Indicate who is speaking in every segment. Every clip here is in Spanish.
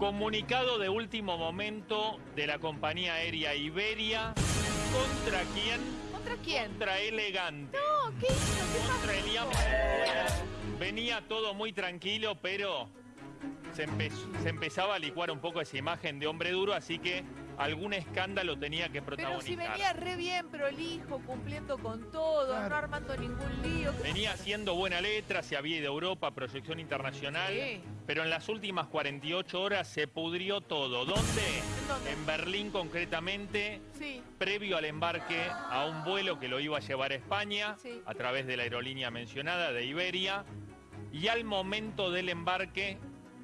Speaker 1: Comunicado de último momento de la compañía aérea Iberia. ¿Contra quién?
Speaker 2: ¿Contra quién?
Speaker 1: Contra Elegante.
Speaker 2: No, ¿qué hizo? ¿Qué
Speaker 1: Contra? Elian Venía todo muy tranquilo, pero se, empe- se empezaba a licuar un poco esa imagen de hombre duro, así que algún escándalo tenía que
Speaker 2: Pero
Speaker 1: protagonizar.
Speaker 2: si venía re bien, prolijo, cumpliendo con todo,
Speaker 3: Claro.
Speaker 2: no armando ningún lío. ¿qué
Speaker 1: Venía haciendo buena letra, se había ido a Europa, proyección internacional,
Speaker 2: Sí.
Speaker 1: pero en las últimas 48 horas se pudrió todo. ¿Dónde?
Speaker 2: ¿En dónde?
Speaker 1: En Berlín concretamente,
Speaker 2: Sí.
Speaker 1: previo al embarque a un vuelo que lo iba a llevar a España
Speaker 2: Sí.
Speaker 1: a través de la aerolínea mencionada, de Iberia, y al momento del embarque,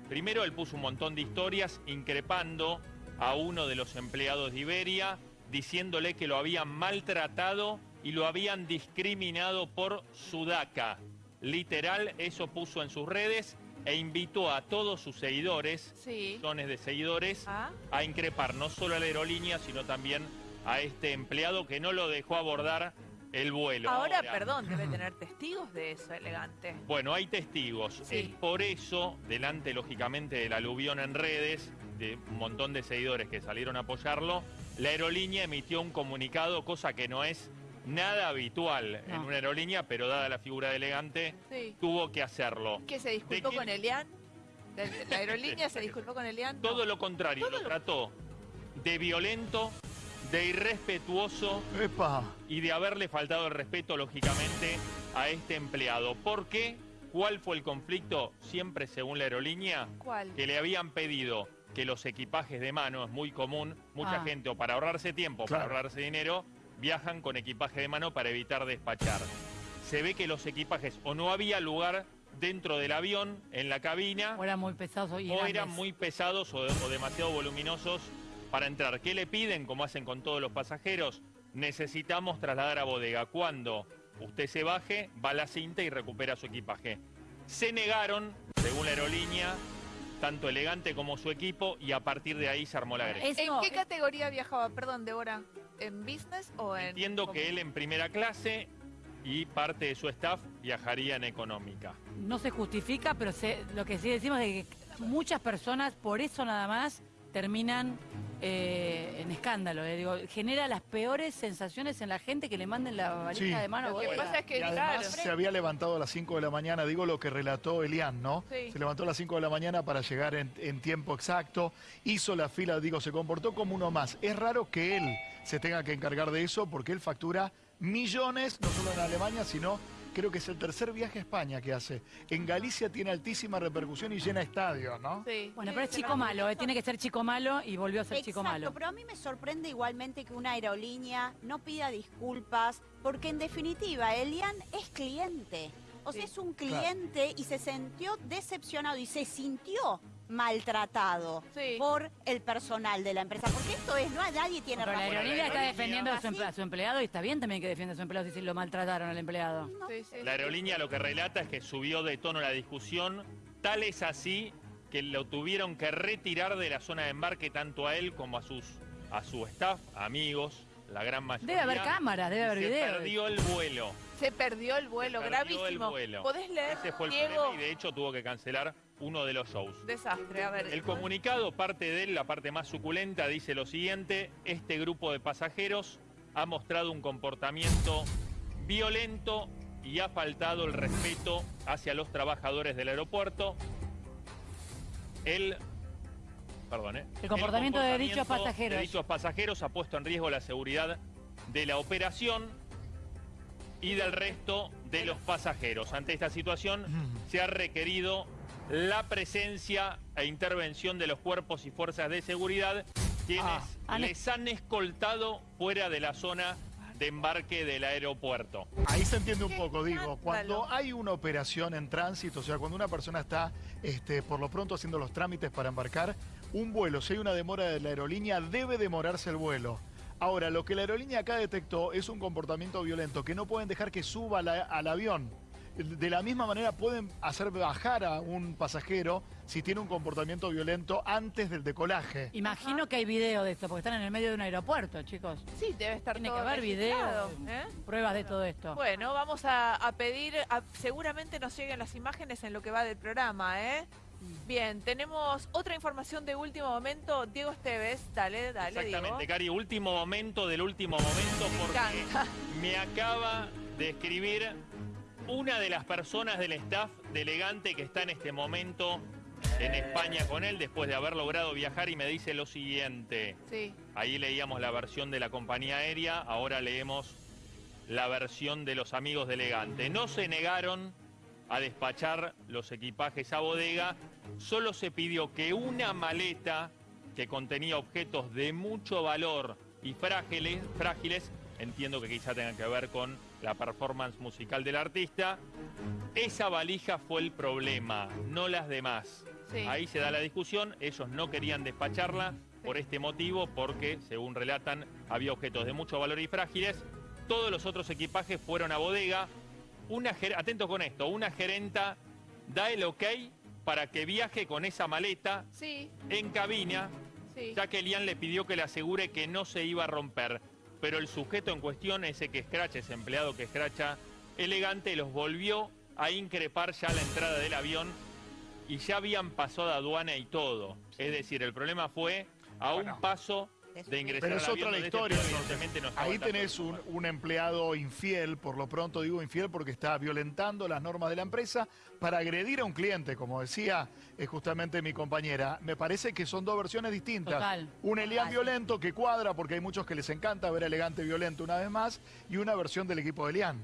Speaker 1: primero él puso un montón de historias increpando a uno de los empleados de Iberia, diciéndole que lo habían maltratado y lo habían discriminado por sudaca. Literal, eso puso en sus redes e invitó a todos sus seguidores,
Speaker 2: Sí.
Speaker 1: millones de seguidores,
Speaker 2: Ah,
Speaker 1: a increpar no solo a la aerolínea, sino también a este empleado que no lo dejó abordar el vuelo.
Speaker 2: Ahora, perdón, debe tener testigos de eso, elegante.
Speaker 1: Bueno, hay testigos.
Speaker 2: Sí.
Speaker 1: Es por eso, delante lógicamente del aluvión en redes, de un montón de seguidores que salieron a apoyarlo, la aerolínea emitió un comunicado, cosa que no es nada habitual en una aerolínea, pero dada la figura de elegante,
Speaker 2: Sí.
Speaker 1: tuvo que hacerlo.
Speaker 2: ¿Que se disculpó con Elian? ¿De- de ¿La aerolínea se disculpó con Elian?
Speaker 1: Todo lo contrario,
Speaker 2: Todo
Speaker 1: lo
Speaker 2: lo-
Speaker 1: trató de violento, de irrespetuoso
Speaker 3: Epa.
Speaker 1: y de haberle faltado el respeto, lógicamente, a este empleado. ¿Por qué? ¿Cuál fue el conflicto? Siempre según la aerolínea,
Speaker 2: ¿Cuál?
Speaker 1: que le habían pedido que los equipajes de mano, es muy común, mucha
Speaker 4: Ah.
Speaker 1: gente, o para ahorrarse tiempo, o para ahorrarse dinero, viajan con equipaje de mano para evitar despachar. Se ve que los equipajes o no había lugar dentro del avión, en la cabina,
Speaker 4: O eran muy pesados y
Speaker 1: o eran muy pesados o, o demasiado voluminosos para entrar. ¿Qué le piden, como hacen con todos los pasajeros? Necesitamos trasladar a bodega. Cuando usted se baje, va a la cinta y recupera su equipaje. Se negaron, según la aerolínea, tanto elegante como su equipo, y a partir de ahí se armó la agresión.
Speaker 4: Es-
Speaker 2: ¿En qué categoría viajaba? Perdón, Débora. ¿En business o en...?
Speaker 1: Entiendo que él en primera clase y parte de su staff viajaría en económica.
Speaker 4: No se justifica, pero se- lo que sí decimos es que muchas personas, por eso nada más, terminan eh, en escándalo. eh. Digo, genera las peores sensaciones en la gente que le manden la valija
Speaker 3: Sí.
Speaker 4: de mano.
Speaker 2: Lo que pasa es que,
Speaker 3: Y además
Speaker 2: claro...
Speaker 3: se había levantado a las 5 de la mañana, digo lo que relató Elian, ¿no?
Speaker 2: Sí.
Speaker 3: Se levantó a las 5 de la mañana para llegar en, en tiempo exacto, hizo la fila, digo, se comportó como uno más. Es raro que él se tenga que encargar de eso porque él factura millones, no solo en Alemania, sino creo que es el tercer viaje a España que hace. En Galicia tiene altísima repercusión y llena estadios, ¿no?
Speaker 2: Sí.
Speaker 4: Bueno, pero es chico malo, eh, tiene que ser chico malo y volvió a ser chico
Speaker 5: Exacto,
Speaker 4: malo.
Speaker 5: pero a mí me sorprende igualmente que una aerolínea no pida disculpas, porque en definitiva, Elian es cliente. O sea,
Speaker 2: Sí.
Speaker 5: es un cliente y se sintió decepcionado y se sintió maltratado
Speaker 2: Sí.
Speaker 5: por el personal de la empresa. Porque esto es, no nadie tiene
Speaker 4: Pero la
Speaker 5: razón.
Speaker 4: aerolínea está defendiendo a su, a su empleado y está bien también que defienda a su empleado si lo maltrataron al empleado.
Speaker 2: Sí, sí.
Speaker 1: La aerolínea lo que relata es que subió de tono la discusión, tal es así que lo tuvieron que retirar de la zona de embarque tanto a él como a sus a su staff, amigos, la gran mayoría.
Speaker 4: Debe haber cámaras, debe haber
Speaker 1: se
Speaker 4: videos.
Speaker 1: perdió el vuelo.
Speaker 2: Se perdió el vuelo,
Speaker 1: se perdió el
Speaker 2: gravísimo.
Speaker 1: vuelo.
Speaker 2: ¿Podés leer,
Speaker 1: Ese fue el
Speaker 2: Diego?
Speaker 1: problema y de hecho tuvo que cancelar uno de los shows.
Speaker 2: Desastre, a ver.
Speaker 1: El comunicado, parte de él, la parte más suculenta, dice lo siguiente, este grupo de pasajeros ha mostrado un comportamiento violento y ha faltado el respeto hacia los trabajadores del aeropuerto. El, perdón, ¿eh?
Speaker 4: El comportamiento de dichos
Speaker 1: comportamiento
Speaker 4: pasajeros.
Speaker 1: de dichos pasajeros ha puesto en riesgo la seguridad de la operación y del resto de los pasajeros. Ante esta situación
Speaker 3: Mm.
Speaker 1: se ha requerido la presencia e intervención de los cuerpos y fuerzas de seguridad quienes
Speaker 3: Ah,
Speaker 4: han-
Speaker 1: les han escoltado fuera de la zona de embarque del aeropuerto.
Speaker 3: Ahí se entiende un poco, digo, cuando hay una operación en tránsito, o sea, cuando una persona está este, por lo pronto haciendo los trámites para embarcar, un vuelo, si hay una demora de la aerolínea, debe demorarse el vuelo. Ahora, lo que la aerolínea acá detectó es un comportamiento violento, que no pueden dejar que suba la- al avión. De la misma manera pueden hacer bajar a un pasajero si tiene un comportamiento violento antes del decolaje.
Speaker 4: Imagino que hay video de esto, porque están en el medio de un aeropuerto, chicos.
Speaker 2: Sí, debe estar
Speaker 4: Tiene
Speaker 2: todo
Speaker 4: que haber video,
Speaker 2: ¿eh?
Speaker 4: pruebas de todo esto.
Speaker 2: Bueno, vamos a, a pedir, a- seguramente nos lleguen las imágenes en lo que va del programa, ¿eh? Bien, tenemos otra información de último momento. Diego Esteves, dale, dale,
Speaker 1: Exactamente,
Speaker 2: Diego.
Speaker 1: Cari, último momento del último momento
Speaker 2: Me
Speaker 1: porque
Speaker 2: encanta.
Speaker 1: me acaba de escribir una de las personas del staff de Elegante que está en este momento en España con él después de haber logrado viajar y me dice lo siguiente.
Speaker 2: Sí.
Speaker 1: Ahí leíamos la versión de la compañía aérea, ahora leemos la versión de los amigos de Elegante. No se negaron a despachar los equipajes a bodega, solo se pidió que una maleta que contenía objetos de mucho valor y frágiles, frágiles, entiendo que quizá tengan que ver con la performance musical del artista, esa valija fue el problema, no las demás.
Speaker 2: Sí.
Speaker 1: Ahí se da la discusión, ellos no querían despacharla por este motivo, porque, según relatan, había objetos de mucho valor y frágiles. Todos los otros equipajes fueron a bodega. Una, ger- atento con esto, una gerenta da el ok para que viaje con esa maleta
Speaker 2: Sí,
Speaker 1: en cabina,
Speaker 2: sí.
Speaker 1: ya que Elian le pidió que le asegure que no se iba a romper. Pero el sujeto en cuestión, ese que escracha, ese empleado que escracha elegante, los volvió a increpar ya a la entrada del avión y ya habían pasado a aduana y todo. Es decir, el problema fue a un paso de ingresar
Speaker 3: Pero es otra la
Speaker 1: este
Speaker 3: historia.
Speaker 1: no
Speaker 3: Ahí tenés un, empleado infiel, por lo pronto digo infiel porque está violentando las normas de la empresa para agredir a un cliente, como decía eh, justamente mi compañera. Me parece que son dos versiones distintas.
Speaker 4: Total.
Speaker 3: Un Elian violento que cuadra porque hay muchos que les encanta ver a elegante violento una vez más y una versión del equipo de Elian.